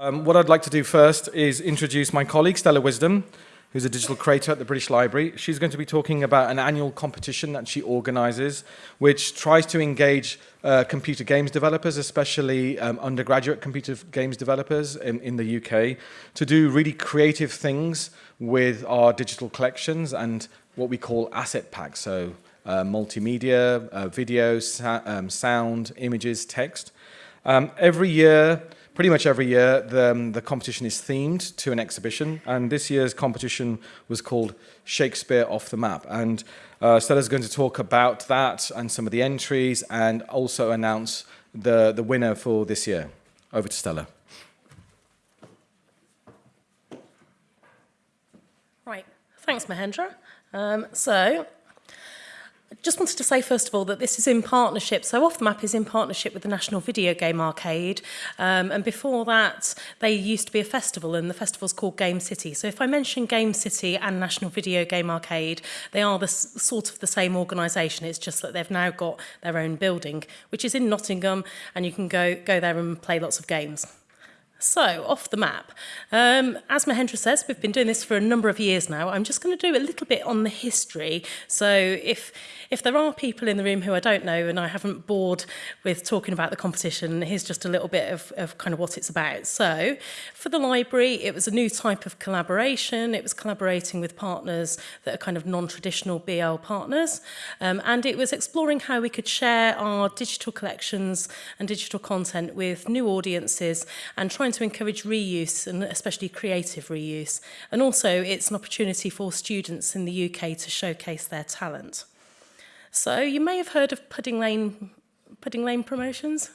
Um, what I'd like to do first is introduce my colleague, Stella Wisdom, who's a digital creator at the British Library. She's going to be talking about an annual competition that she organises, which tries to engage uh, computer games developers, especially um, undergraduate computer games developers in, in the UK, to do really creative things with our digital collections and what we call asset packs, so uh, multimedia, uh, video, um, sound, images, text. Um, every year, pretty much every year the, um, the competition is themed to an exhibition and this year's competition was called Shakespeare off the map and uh, Stella's going to talk about that and some of the entries and also announce the, the winner for this year. Over to Stella. Right, thanks Mahendra. Um, so I just wanted to say, first of all, that this is in partnership. So Off the Map is in partnership with the National Video Game Arcade. Um, and before that, they used to be a festival, and the festival's called Game City. So if I mention Game City and National Video Game Arcade, they are the sort of the same organisation. It's just that they've now got their own building, which is in Nottingham, and you can go, go there and play lots of games. So, off the map. Um, as Mahendra says, we've been doing this for a number of years now. I'm just going to do a little bit on the history. So, if if there are people in the room who I don't know and I haven't bored with talking about the competition, here's just a little bit of, of kind of what it's about. So, for the library, it was a new type of collaboration. It was collaborating with partners that are kind of non-traditional BL partners. Um, and it was exploring how we could share our digital collections and digital content with new audiences and trying to encourage reuse and especially creative reuse. And also it's an opportunity for students in the UK to showcase their talent. So you may have heard of Pudding Lane, Pudding Lane promotions.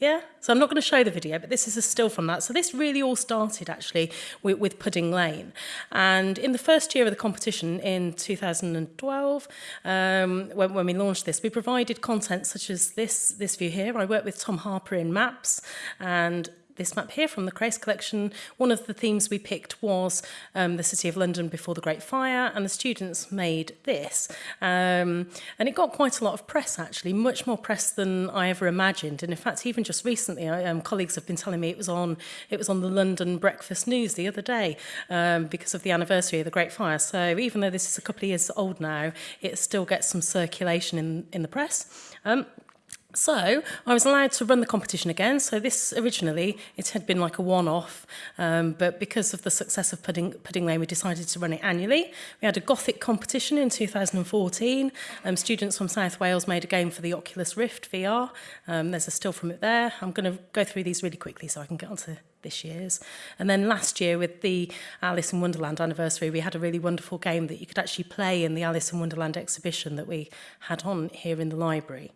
Yeah, so I'm not going to show the video, but this is a still from that. So this really all started actually with, with Pudding Lane. And in the first year of the competition in 2012, um, when, when we launched this, we provided content such as this, this view here. I worked with Tom Harper in Maps and this map here from the Crace collection, one of the themes we picked was um, the City of London before the Great Fire, and the students made this. Um, and it got quite a lot of press, actually, much more press than I ever imagined. And in fact, even just recently, I, um, colleagues have been telling me it was on it was on the London Breakfast News the other day um, because of the anniversary of the Great Fire. So even though this is a couple of years old now, it still gets some circulation in, in the press. Um, So I was allowed to run the competition again. So this originally, it had been like a one-off, um, but because of the success of Pudding, Pudding Lane, we decided to run it annually. We had a Gothic competition in 2014. Um, students from South Wales made a game for the Oculus Rift VR. Um, there's a still from it there. I'm going to go through these really quickly so I can get onto this year's. And then last year with the Alice in Wonderland anniversary, we had a really wonderful game that you could actually play in the Alice in Wonderland exhibition that we had on here in the library.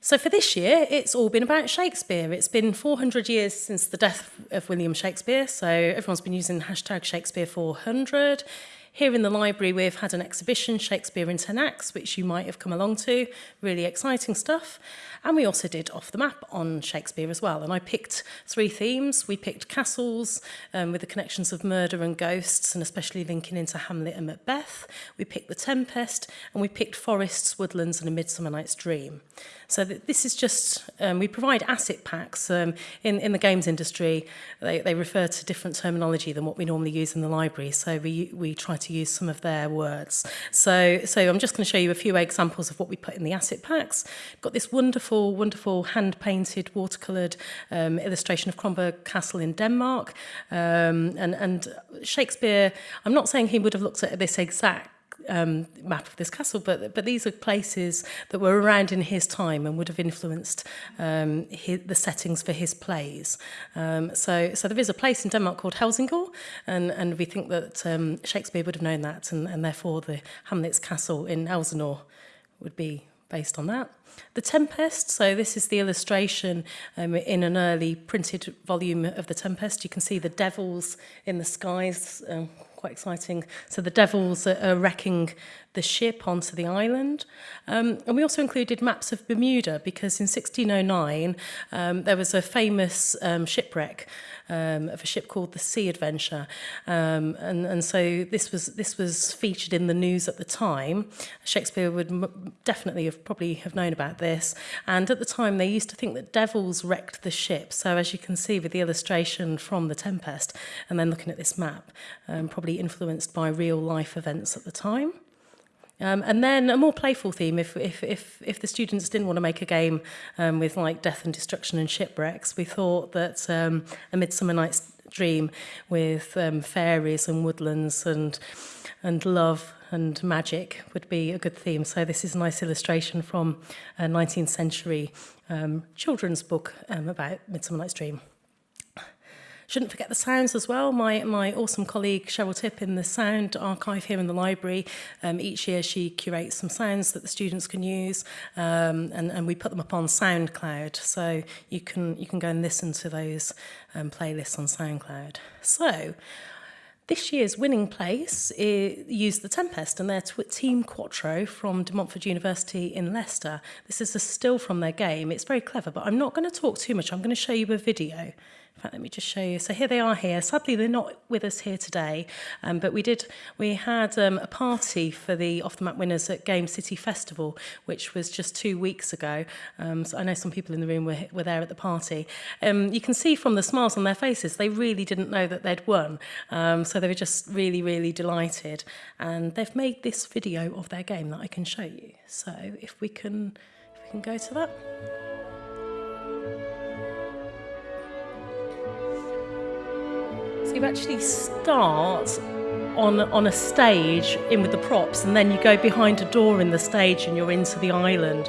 So for this year, it's all been about Shakespeare. It's been 400 years since the death of William Shakespeare, so everyone's been using hashtag Shakespeare400. Here in the library, we've had an exhibition, Shakespeare in 10 Acts, which you might have come along to, really exciting stuff. And we also did Off the Map on Shakespeare as well. And I picked three themes. We picked castles um, with the connections of murder and ghosts, and especially linking into Hamlet and Macbeth. We picked The Tempest, and we picked forests, woodlands, and A Midsummer Night's Dream. So that this is just, um, we provide asset packs. Um, in, in the games industry, they, they refer to different terminology than what we normally use in the library. So we, we try to to use some of their words. So, so I'm just going to show you a few examples of what we put in the asset packs. Got this wonderful, wonderful hand-painted, watercoloured um, illustration of Kronberg Castle in Denmark. Um, and, and Shakespeare, I'm not saying he would have looked at this exact um, map of this castle, but but these are places that were around in his time and would have influenced um, his, the settings for his plays. Um, so so there is a place in Denmark called Helsingor, and and we think that um, Shakespeare would have known that, and, and therefore the Hamlet's castle in Elsinore would be based on that. The Tempest, so this is the illustration um, in an early printed volume of The Tempest. You can see the devils in the skies, um, quite exciting. So the devils are, are wrecking the ship onto the island. Um, and we also included maps of Bermuda because in 1609 um, there was a famous um, shipwreck um, of a ship called the Sea Adventure. Um, and, and so this was, this was featured in the news at the time. Shakespeare would definitely have probably have known about this. And at the time, they used to think that devils wrecked the ship. So as you can see with the illustration from The Tempest, and then looking at this map, um, probably influenced by real life events at the time. Um, and then a more playful theme, if, if, if, if the students didn't want to make a game um, with like death and destruction and shipwrecks, we thought that um, A Midsummer Night's Dream with um, fairies and woodlands and, and love and magic would be a good theme. So this is a nice illustration from a uh, 19th century um, children's book um, about Midsummer Night's Dream. Shouldn't forget the sounds as well. My, my awesome colleague Cheryl Tipp in the Sound Archive here in the library, um, each year she curates some sounds that the students can use um, and, and we put them up on SoundCloud. So you can, you can go and listen to those um, playlists on SoundCloud. So This year's winning place used the Tempest and their team Quattro from De Montfort University in Leicester. This is a still from their game. It's very clever, but I'm not going to talk too much. I'm going to show you a video. In fact, let me just show you. So here they are here. Sadly, they're not with us here today, um, but we did. We had um, a party for the Off the Map winners at Game City Festival, which was just two weeks ago. Um, so I know some people in the room were, were there at the party. Um, you can see from the smiles on their faces, they really didn't know that they'd won. Um, so they were just really, really delighted. And they've made this video of their game that I can show you. So if we can, if we can go to that. you actually start on, on a stage in with the props and then you go behind a door in the stage and you're into the island.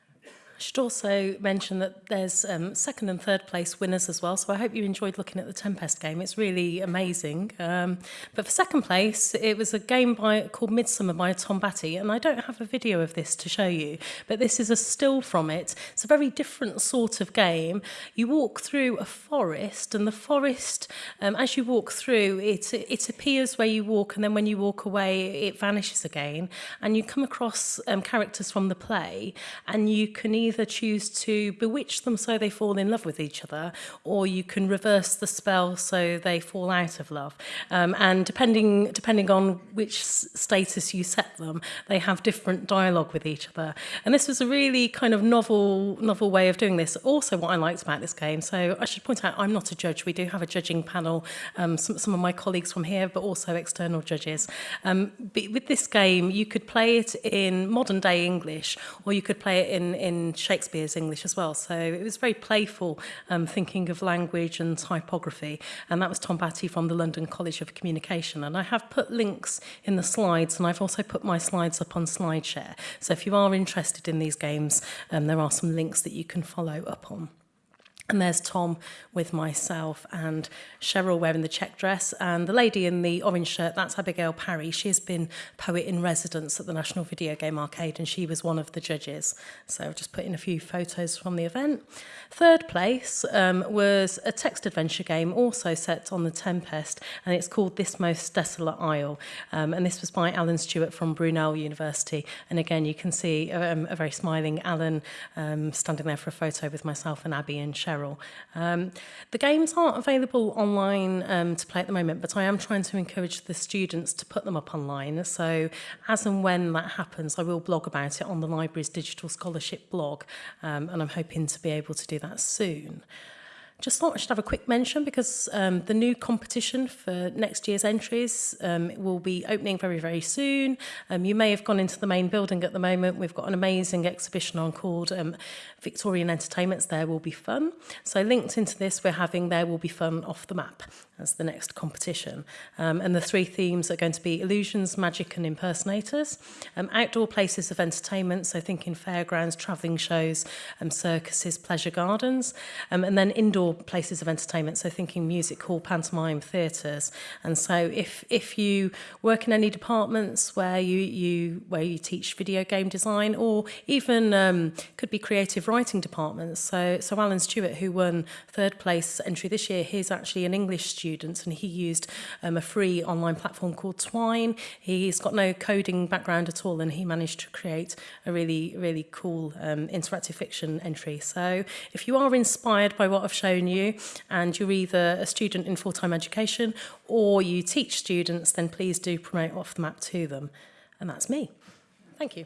should also mention that there's um, second and third place winners as well. So I hope you enjoyed looking at the Tempest game. It's really amazing. Um, but for second place, it was a game by called Midsummer by Tom Batty. And I don't have a video of this to show you, but this is a still from it. It's a very different sort of game. You walk through a forest and the forest, um, as you walk through, it, it appears where you walk. And then when you walk away, it vanishes again. And you come across um, characters from the play and you can either either choose to bewitch them so they fall in love with each other, or you can reverse the spell so they fall out of love. Um, and depending, depending on which status you set them, they have different dialogue with each other. And this was a really kind of novel, novel way of doing this. Also, what I liked about this game, so I should point out, I'm not a judge. We do have a judging panel, um, some, some of my colleagues from here, but also external judges. Um, with this game, you could play it in modern day English, or you could play it in, in Shakespeare's English as well. So it was very playful um, thinking of language and typography. And that was Tom Batty from the London College of Communication. And I have put links in the slides and I've also put my slides up on SlideShare. So if you are interested in these games, um, there are some links that you can follow up on. And there's Tom with myself and Cheryl wearing the check dress. And the lady in the orange shirt, that's Abigail Parry. She has been poet in residence at the National Video Game Arcade and she was one of the judges. So I've just put in a few photos from the event. Third place um, was a text adventure game also set on the Tempest and it's called This Most Desolate Isle. Um, and this was by Alan Stewart from Brunel University. And again, you can see um, a very smiling Alan um, standing there for a photo with myself and Abby and Cheryl peril. Um, the games aren't available online um, to play at the moment, but I am trying to encourage the students to put them up online. So as and when that happens, I will blog about it on the library's digital scholarship blog, um, and I'm hoping to be able to do that soon. Just thought I should have a quick mention because um, the new competition for next year's entries um, will be opening very, very soon. Um, you may have gone into the main building at the moment. We've got an amazing exhibition on called um, Victorian Entertainments There Will Be Fun. So linked into this, we're having There Will Be Fun Off the Map as the next competition. Um, and the three themes are going to be illusions, magic and impersonators, um, outdoor places of entertainment, so thinking fairgrounds, travelling shows, circuses, pleasure gardens, and then indoor places of entertainment, so thinking music hall, pantomime, theatres. And so if, if you work in any departments where you, you, where you teach video game design or even um, could be creative writing departments. So, so Alan Stewart, who won third place entry this year, he's actually an English student and he used um, a free online platform called Twine. He's got no coding background at all and he managed to create a really, really cool um, interactive fiction entry. So if you are inspired by what I've shown own you and you're either a student in full-time education or you teach students, then please do promote off the map to them. And that's me. Thank you.